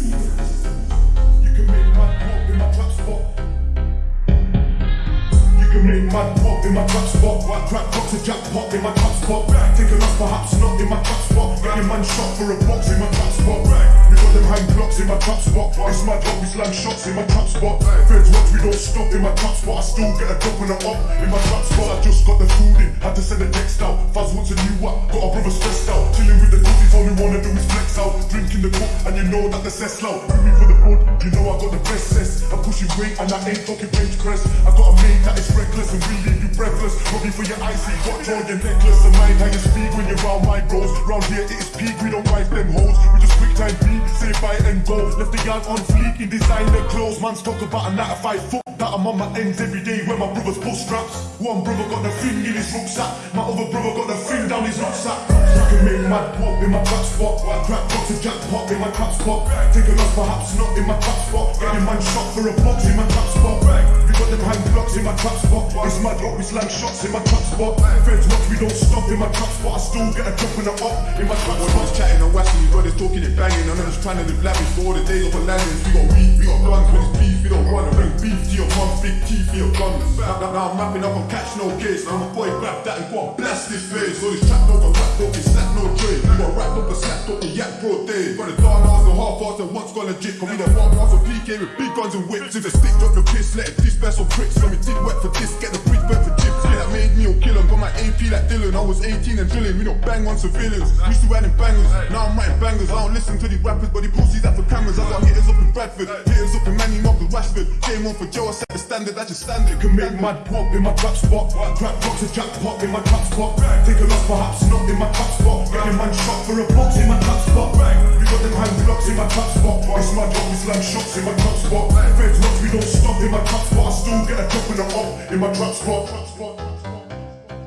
You can make mad pop in my trap spot. You can make mad pop in my trap spot. Crack box a jackpot in my trap spot. Take a loss, perhaps not in my trap spot. Get a man shot for a box in my trap spot. We got them hang blocks in my trap spot. It's my job, we slam shots in my trap spot. Feds watch, we don't stop in my trap spot. I still get a drop and a up in my trap spot. I just got the food in, had to send Drinking the and you know that the cess low. With me for the good, you know I got the best cess. I'm pushing weight and I ain't talking bench press. I got a mate that is reckless and will leave you breathless. Looking for your icy watch or your necklace. And mind how you speak when you're around my bros. Round here it is peak, we don't wife them hoes. We just quick time beat, say bye and go. Left the yard on fleek in designer clothes. Man's talk about a 9 to 5 foot. That I'm on my ends every day when my brothers pull straps. One brother got the thing in his rucksack. My other brother got the thing down his rucksack. You can make mad pop in my trap spot. Crack box a jackpot in my trap spot. Take a loss, perhaps not in my trap spot. Get a man shot for a box in my trap spot. We got them hang blocks in my trap spot. It's mad up, we slam shots in my trap spot. Feds watch, we don't stop in my trap spot. I still get a drop and a up in my trap spot. Everyone's chatting and washing, you brothers talking and banging. And I'm just trying to live lavish for all the days of a landing. We got weed, we got guns, when it's beef, we don't run. Bring beef to your mum, big teeth for your guns. Now, now, now I'm mapping up on catch no case. Now I'm a boy, grab that and go and blast this face. All this trap dog and rap dog, it's slap no tray. We got wrapped up and slapped up the yak broad day. Got the dark hours and half hours and once gone legit. Cause we the farm house of PK with big guns and whips. If the stick drop your piss, let it disperse on pricks. When we did wet for this, get the bridge bent for chips. Yeah, that made me or Dylan. I was 18 and drilling. We don't bang on civilians. Used to writing bangers, now I'm writing bangers. I don't listen to these rappers, but they pussies that for cameras. I got hitters up in Bradford, hitters up in Manny Marcus Rashford. Game on for Joe, I set the standard, I just stand it. can make mad pop in my trap spot. Crack box a jackpot in my trap spot. Take a loss, perhaps not in my trap spot. Get a man shot for a box in my trap spot. We got them hang blocks in my trap spot. It's my job, we slam shots in my trap spot. Feds watch, we don't stop in my trap spot. I still get a drop in the up in my trap spot.